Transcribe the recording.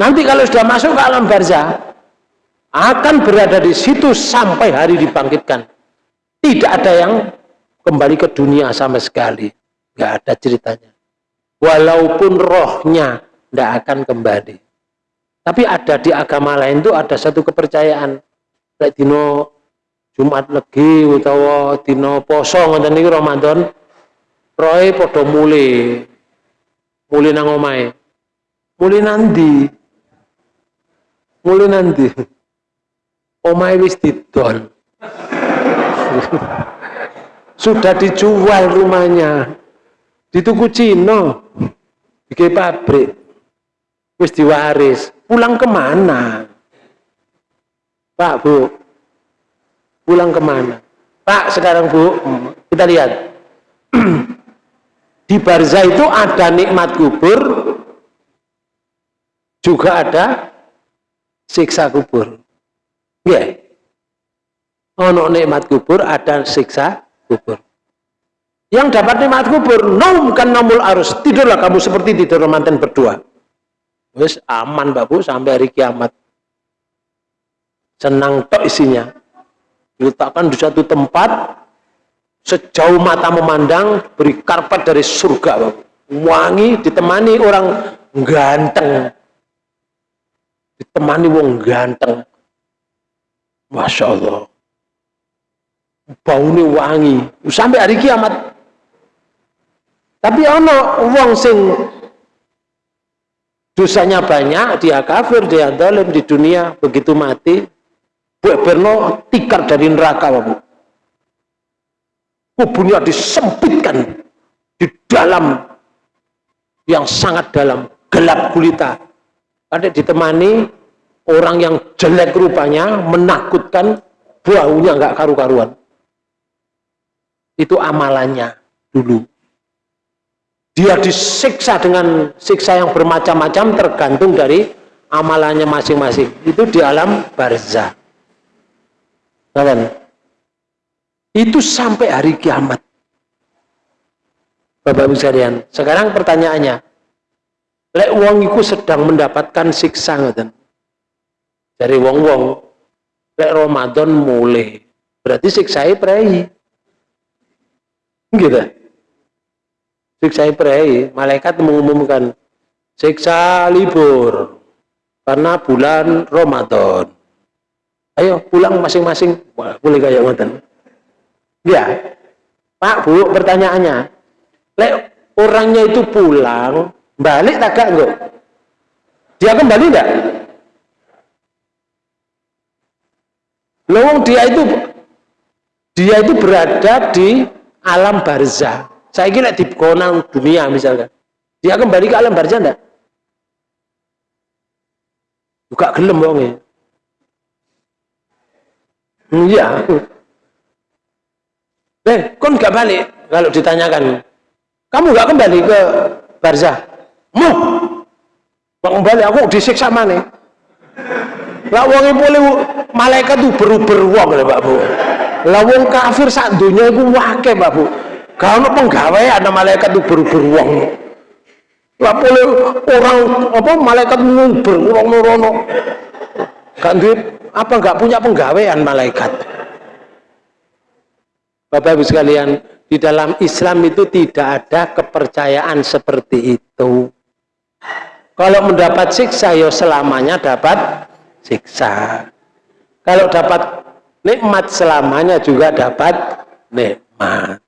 Nanti kalau sudah masuk ke alam barzah, akan berada di situ sampai hari dibangkitkan. Tidak ada yang kembali ke dunia sama sekali. Nggak ada ceritanya. Walaupun rohnya tidak akan kembali. Tapi ada di agama lain itu ada satu kepercayaan. Lek dino Jumat Legi utawa dino poso ngoten niku Ramadan, roe padha mule. Mule nang omahe. Mule nanti. Mule nanti. Omahe wis didol. Sudah dijual rumahnya. Di tuku Cina. Bikin pabrik. Wis diwaris. Pulang ke mana? Pak, Bu. Pulang ke mana? Pak, sekarang Bu, kita lihat. Di Barza itu ada nikmat kubur, juga ada siksa kubur. Ya. Ono nikmat kubur, ada siksa kubur. Yang dapat nikmat kubur, nom kan namul arus. Tidurlah kamu seperti tidur mantan berdua. Wes aman Mbak Bu sampai hari kiamat. Senang tok isinya. Diletakkan di satu tempat sejauh mata memandang beri karpet dari surga Bu. Wangi ditemani orang ganteng. Ditemani wong ganteng. Masya Allah baunya wangi. Sampai hari kiamat. Tapi ono uang sing dosanya banyak dia kafir dia dalam di dunia begitu mati buat berno tikar dari neraka bu. Kuburnya disempitkan di dalam yang sangat dalam gelap gulita ada ditemani orang yang jelek rupanya menakutkan baunya nggak karu-karuan itu amalannya dulu. Dia disiksa dengan siksa yang bermacam-macam tergantung dari amalannya masing-masing. Itu di alam barzah. Itu sampai hari kiamat. Bapak Ibu sekalian, sekarang pertanyaannya, lek wong iku sedang mendapatkan siksa ngoten. Dari wong-wong lek Ramadan mulai, berarti siksai prei. Gitu siksa Ibrahim malaikat mengumumkan siksa libur karena bulan Ramadan. Ayo pulang masing-masing. Boleh kayak ngoten? Ya. Pak Bu pertanyaannya. Lek orangnya itu pulang balik tak enggak dia kembali enggak Lowong dia itu dia itu berada di alam barzah. Saya kira di konang dunia misalkan. Dia kembali ke alam barzah enggak? Buka gelem wonge. Iya. Eh, kon gak balik kalau ditanyakan. Kamu gak kembali ke barzah? Mau. Bang balik aku disiksa mana? Lah wong boleh malaikat tuh beru-beru wong lho Pak Bu. Lah wong kafir sak donya iku wake, Pak Bu. Gak ono penggawean malaikat itu beru-beru Lah boleh orang apa malaikat nguber wong nurono. Gak duit apa enggak punya penggawean malaikat. Bapak Ibu sekalian, di dalam Islam itu tidak ada kepercayaan seperti itu. Kalau mendapat siksa, ya selamanya dapat siksa. Kalau dapat nikmat selamanya juga dapat nikmat.